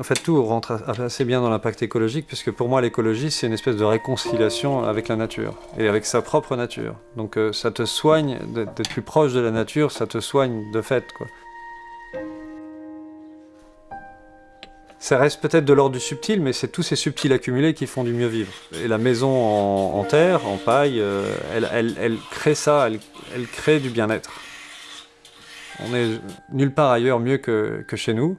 En fait, tout rentre assez bien dans l'impact écologique, puisque pour moi, l'écologie, c'est une espèce de réconciliation avec la nature, et avec sa propre nature. Donc euh, ça te soigne d'être plus proche de la nature, ça te soigne de fait. Ça reste peut-être de l'ordre du subtil, mais c'est tous ces subtils accumulés qui font du mieux vivre. Et la maison en, terre, en paille, euh, elle, crée ça, elle, crée du bien-être. On est nulle part ailleurs mieux que, chez nous.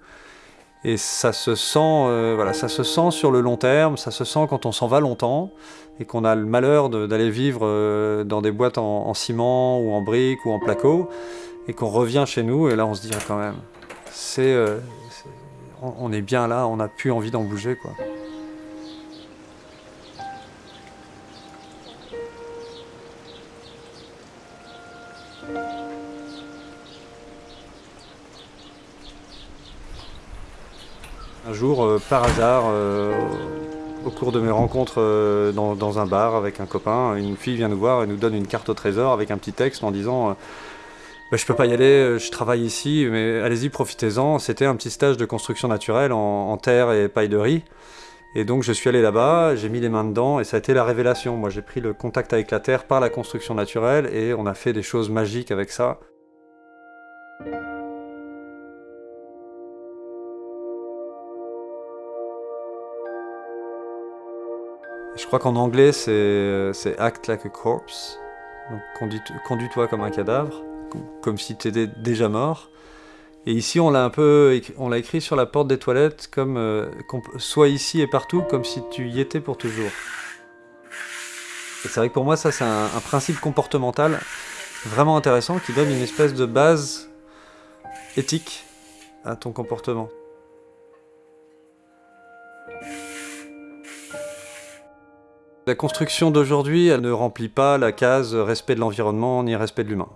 Et ça se sent, euh, voilà, ça se sent sur le long terme, ça se sent quand on s'en va longtemps et qu'on a le malheur d'aller vivre euh, dans des boîtes en, ciment ou en briques ou en placo et qu'on revient chez nous et là on se dit ah, quand même, c'est on est bien là, on n'a plus envie d'en bouger quoi. Un jour, euh, par hasard, euh, au cours de mes rencontres euh, dans, un bar avec un copain, une fille vient nous voir et nous donne une carte au trésor avec un petit texte en disant bah, je peux pas y aller, je travaille ici, mais allez-y, profitez-en. C'était un petit stage de construction naturelle en, terre et paille de riz. Et donc je suis allé là-bas, j'ai mis les mains dedans et ça a été la révélation. Moi j'ai pris le contact avec la terre par la construction naturelle et on a fait des choses magiques avec ça. Crois qu'en anglais c'est act like a corpse, donc conduis-toi comme un cadavre comme si tu étais déjà mort. Et ici, on l'a un peu, écrit sur la porte des toilettes comme euh, soit ici et partout, comme si tu y étais pour toujours. Et c'est vrai que pour moi, ça, c'est un, principe comportemental vraiment intéressant qui donne une espèce de base éthique à ton comportement. La construction d'aujourd'hui, elle ne remplit pas la case respect de l'environnement ni respect de l'humain.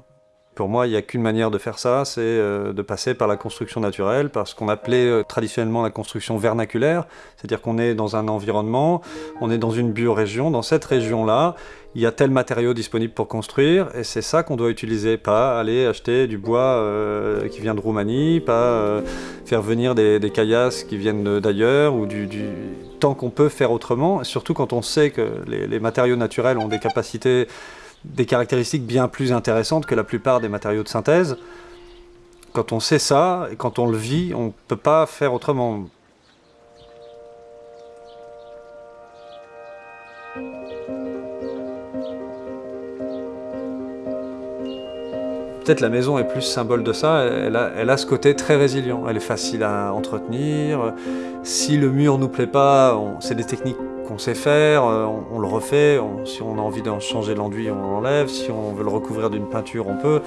Pour moi, il n'y a qu'une manière de faire ça, c'est euh, de passer par la construction naturelle, par ce qu'on appelait euh, traditionnellement la construction vernaculaire, c'est-à-dire qu'on est dans un environnement, on est dans une biorégion, dans cette région-là, il y a tel matériau disponible pour construire, et c'est ça qu'on doit utiliser, pas aller acheter du bois euh, qui vient de Roumanie, pas faire venir des, caillasses qui viennent d'ailleurs, ou du, qu'on peut faire autrement, surtout quand on sait que les matériaux naturels ont des capacités des caractéristiques bien plus intéressantes que la plupart des matériaux de synthèse. Quand on sait ça, et quand on le vit, on ne peut pas faire autrement. Peut-être la maison est plus symbole de ça, elle a, elle a, ce côté très résilient, elle est facile à entretenir. Si le mur nous plaît pas, c'est des techniques qu'on sait faire, on, le refait, si on a envie de changer l'enduit, on l'enlève, si on veut le recouvrir d'une peinture, on peut.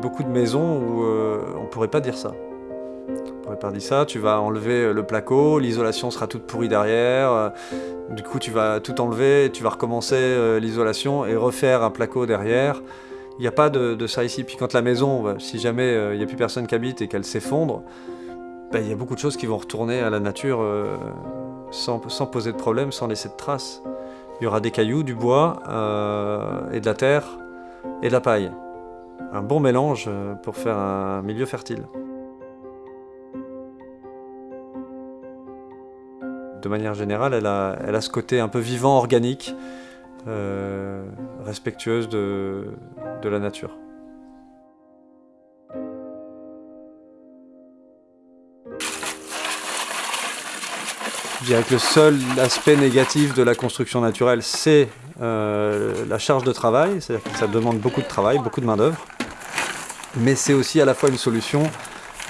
Beaucoup de maisons où euh, on ne pourrait pas dire ça. Dire ça, tu vas enlever le placo, l'isolation sera toute pourrie derrière, euh, du coup tu vas tout enlever, tu vas recommencer l'isolation et refaire un placo derrière. Il n'y a pas de, ça ici. Puis quand la maison, si jamais il n'y a plus personne qui habite et qu'elle s'effondre, ben, il y a beaucoup de choses qui vont retourner à la nature euh, sans, poser de problème, sans laisser de traces. Il y aura des cailloux, du bois, euh, et de la terre, et de la paille. Un bon mélange euh, pour faire un milieu fertile. De manière générale, elle a, ce côté un peu vivant, organique, respectueuse de la nature. Je dirais que le seul aspect négatif de la construction naturelle, c'est euh, la charge de travail, c'est-à-dire que ça demande beaucoup de travail, beaucoup de main d'œuvre, mais c'est aussi à la fois une solution,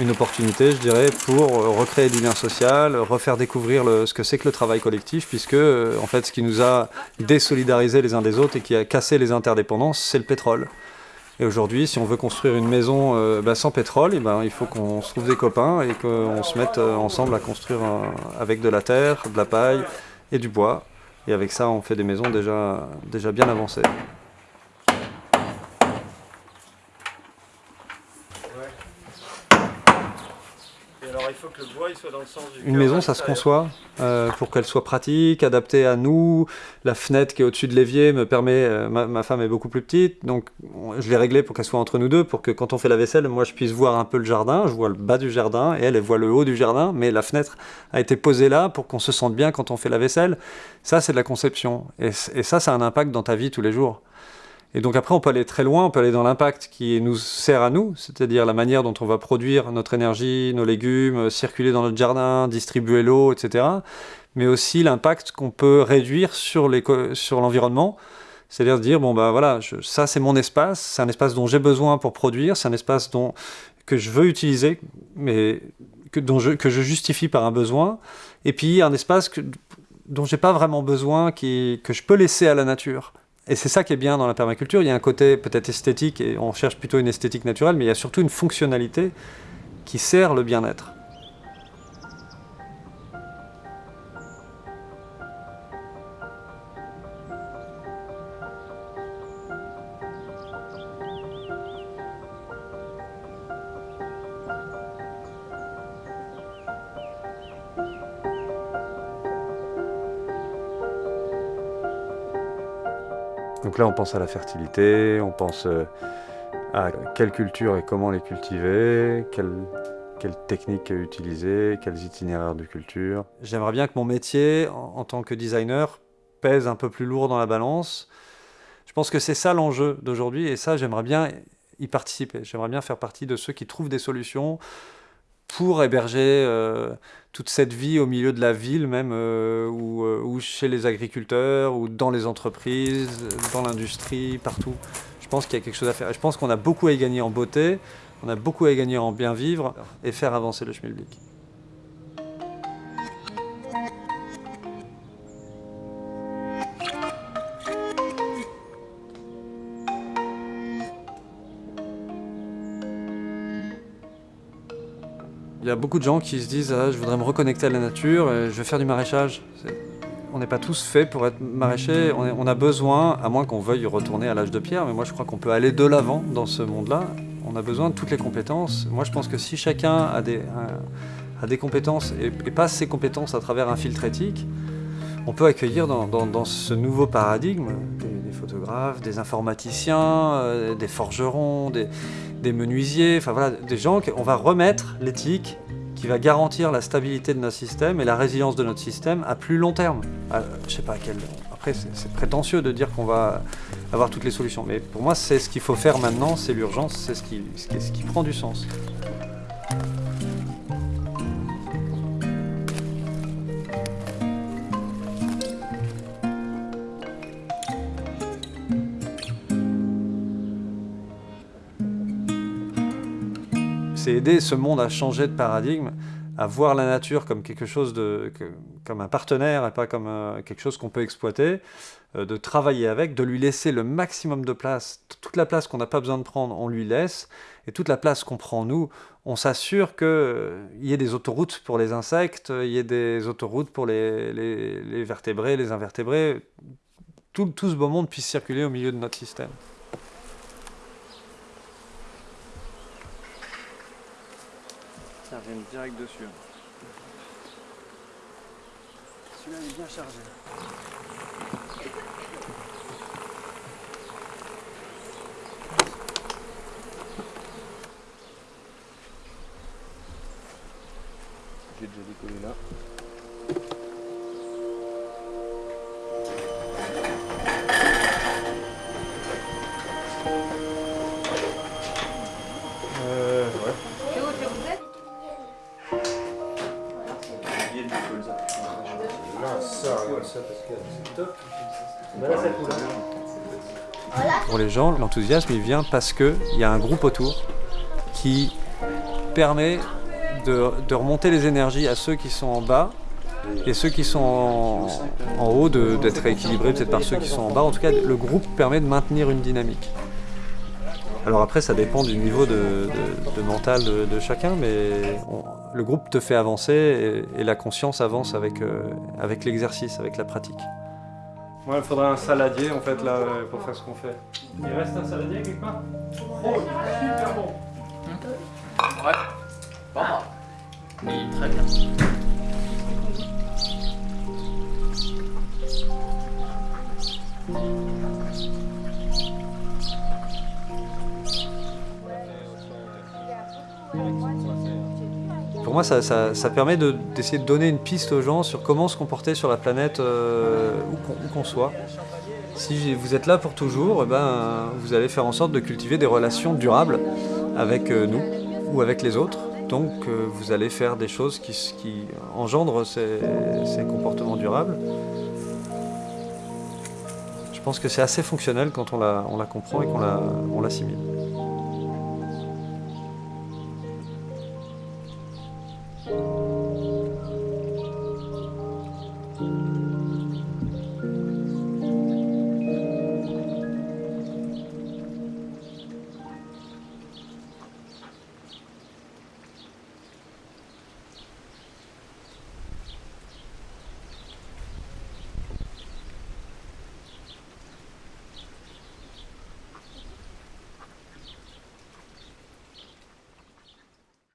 une opportunité, je dirais, pour recréer du lien social, refaire découvrir ce que c'est que le travail collectif, puisque euh, en fait, ce qui nous a désolidarisés les uns des autres et qui a cassé les interdépendances, c'est le pétrole. Et aujourd'hui, si on veut construire une maison euh, bah, sans pétrole, eh ben, il faut qu'on se trouve des copains et qu'on se mette euh, ensemble à construire avec de la terre, de la paille et du bois. Et avec ça, on fait des maisons déjà bien avancées. Et alors, il faut que le bois il soit Une maison, ça se conçoit euh, pour qu'elle soit pratique, adaptée à nous. La fenêtre qui est au-dessus de l'évier me permet... Euh, ma, femme est beaucoup plus petite, donc je l'ai réglée pour qu'elle soit entre nous deux, pour que quand on fait la vaisselle, moi je puisse voir un peu le jardin. Je vois le bas du jardin, et elle, elle voit le haut du jardin, mais la fenêtre a été posée là pour qu'on se sente bien quand on fait la vaisselle. Ça, c'est de la conception. Et, et ça, ça a un impact dans ta vie tous les jours. Et donc après, on peut aller très loin, on peut aller dans l'impact qui nous sert à nous, c'est-à-dire la manière dont on va produire notre énergie, nos légumes, circuler dans notre jardin, distribuer l'eau, etc. Mais aussi l'impact qu'on peut réduire sur l'environnement, c'est-à-dire dire, bon ben voilà, ça c'est mon espace, c'est un espace dont j'ai besoin pour produire, c'est un espace dont, que je veux utiliser, mais que, je, justifie par un besoin, et puis un espace que, dont j'ai pas vraiment besoin, que je peux laisser à la nature. Et c'est ça qui est bien dans la permaculture, il y a un côté peut-être esthétique, et on cherche plutôt une esthétique naturelle, mais il y a surtout une fonctionnalité qui sert le bien-être. Donc là, on pense à la fertilité, on pense euh, à quelle culture et comment les cultiver, quelle, technique utiliser, quels itinéraires de culture. J'aimerais bien que mon métier, en, tant que designer, pèse un peu plus lourd dans la balance. Je pense que c'est ça l'enjeu d'aujourd'hui, et ça, j'aimerais bien y participer. J'aimerais bien faire partie de ceux qui trouvent des solutions pour héberger euh, toute cette vie au milieu de la ville même, euh, euh, ou, chez les agriculteurs, ou dans les entreprises, dans l'industrie, partout. Je pense qu'il y a quelque chose à faire. Je pense qu'on a beaucoup à y gagner en beauté, on a beaucoup à y gagner en bien vivre et faire avancer le schmilblick. Il y a beaucoup de gens qui se disent ah, je voudrais me reconnecter à la nature, je vais faire du maraîchage ». On n'est pas tous faits pour être maraîchers, on, a besoin, à moins qu'on veuille retourner à l'âge de pierre, mais moi je crois qu'on peut aller de l'avant dans ce monde-là. On a besoin de toutes les compétences. Moi je pense que si chacun a des, compétences et, passe ses compétences à travers un filtre éthique, on peut accueillir dans, ce nouveau paradigme des, photographes, des informaticiens, euh, des forgerons, des, des menuisiers, enfin voilà, des gens qu'on va remettre l'éthique qui va garantir la stabilité de notre système et la résilience de notre système à plus long terme. Je sais pas à quel... Après, c'est prétentieux de dire qu'on va avoir toutes les solutions, mais pour moi, c'est ce qu'il faut faire maintenant, c'est l'urgence, c'est ce qui, ce qui prend du sens. C'est aider ce monde à changer de paradigme, à voir la nature comme quelque chose de, comme un partenaire et pas comme euh, quelque chose qu'on peut exploiter, euh, de travailler avec, de lui laisser le maximum de place. Toute la place qu'on n'a pas besoin de prendre, on lui laisse, et toute la place qu'on prend nous, on s'assure qu'il euh, y ait des autoroutes pour les insectes, il y ait des autoroutes pour les, les, vertébrés, les invertébrés, tout, tout ce beau monde puisse circuler au milieu de notre système. Direct dessus. Celui-là est bien chargé. J'ai déjà décollé là. Pour les gens, l'enthousiasme il vient parce qu'il y a un groupe autour qui permet de, remonter les énergies à ceux qui sont en bas et ceux qui sont en, en haut d'être équilibrés peut-être par ceux qui sont en bas. En tout cas, le groupe permet de maintenir une dynamique. Alors après, ça dépend du niveau de, mental de, chacun, mais le groupe te fait avancer et, la conscience avance avec, euh, avec l'exercice, avec la pratique. il faudrait un saladier en fait là pour faire ce qu'on fait. Il reste un saladier quelque part? Oh, super bon Ouais, pas Oui, très bien. Pour moi, ça, permet de- d'essayer de, donner une piste aux gens sur comment se comporter sur la planète euh, où qu'on- soit. Si vous êtes là pour toujours, eh ben, vous allez faire en sorte de cultiver des relations durables avec euh, nous ou avec les autres. Donc euh, vous allez faire des choses qui, engendrent ces, comportements durables. Je pense que c'est assez fonctionnel quand on la, on la comprend et qu'on la- on l'assimile.